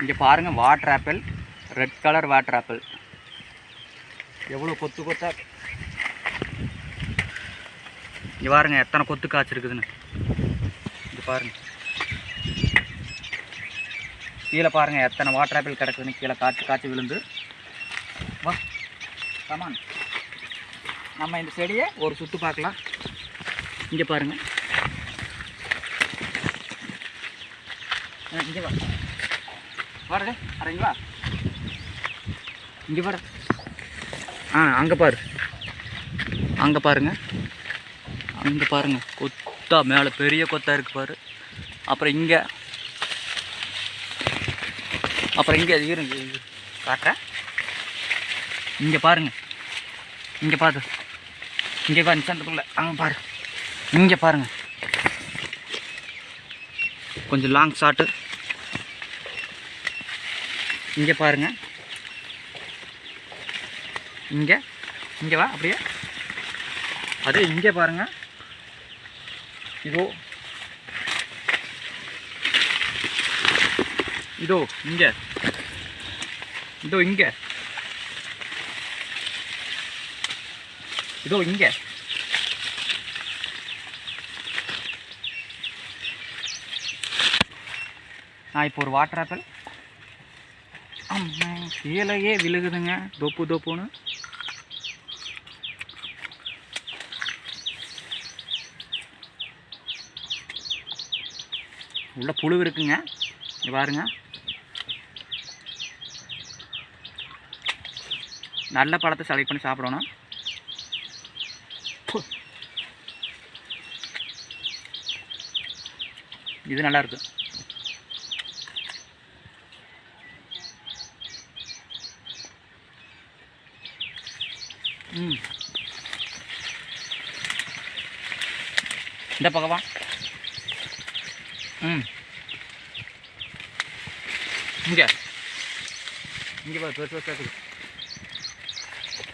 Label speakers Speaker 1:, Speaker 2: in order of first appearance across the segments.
Speaker 1: இங்கே பாருங்கள் water apple red colour water apple எவ்வளோ கொத்து கொத்தா? இங்கே பாருங்கள் எத்தனை கொத்து காய்ச்சிருக்குதுன்னு இங்கே பாருங்கள் கீழே பாருங்கள் எத்தனை வாட்டர் ஆப்பிள் கிடக்குதுன்னு கீழே காய்ச்சி காய்ச்சி விழுந்து. வா கமான் நம்ம இந்த செடியை ஒரு சுற்று பார்க்கலாம். இங்கே பாருங்க. ஆ, இங்கே வா. வாடா அட இங்கே வா. இங்கே வாடா. ஆ அங்கே பாரு. அங்கே பாருங்க. அங்கே பாருங்க. கொத்தா மேலே பெரிய கொத்தா இருக்கு பாரு. அப்புறம் இங்கே. அப்புறம் இங்கே இருங்க காட்டுறேன் இங்கே பாருங்க. இங்கே பாரு. இங்கே பாரு சென்டருக்குள்ள அங்கே பாரு. இங்கே பாருங்க. கொஞ்சம் லாங் ஷாட்டு இங்கே பாருங்கள் இங்கே இங்கே வா அப்படியே. அதே இங்கே பாருங்கள் இதோ. இதோ இங்கே. இதோ இங்கே. இதோ இங்கே. நான் இப்போ ஒரு வாட்டர் ஆப்பிள் அம்மா கீழேயே விழுகுதுங்க. தொப்பு தொப்புன்னு. உள்ள புழு இருக்குங்க. பாருங்க. நல்ல பழத்தை செலக்ட் பண்ணி சாப்பிடணும். இது நல்லா இந்த பக்கமா ம். இங்கே. இங்கே பாரு பெருசு பெருசா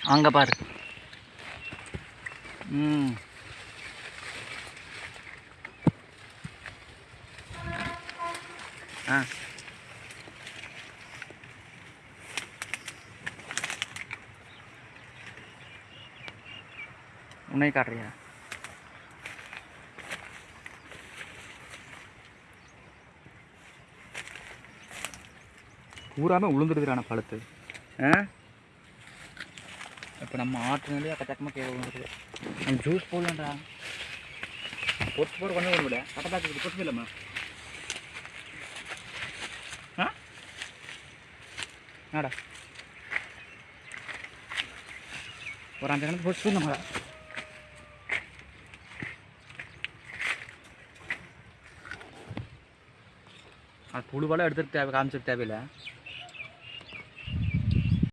Speaker 1: அங்கே பாரு. ம். ஆ. உன்னை காட்டுறியா? பூராமே உளுந்துருக்குறான பழுத்து. ஆ? இப்போ நம்ம ஆற்றுனாலே அக்கச்சக்கமாக கீழே விழுந்துருது நம்ம ஜூஸ் போடலாம்டா. பொட்டு போட கொஞ்சம் விட. கட்டப்பாக்கு பொட்டு இல்லைம்மா ஆ? ஆடா ஒரு அஞ்சு கணக்கு பொட்டு நம்மளா அது புழுவெல்லாம் எடுத்துகிட்டு தேவை காமிச்சிட்டு தேவையில்லை.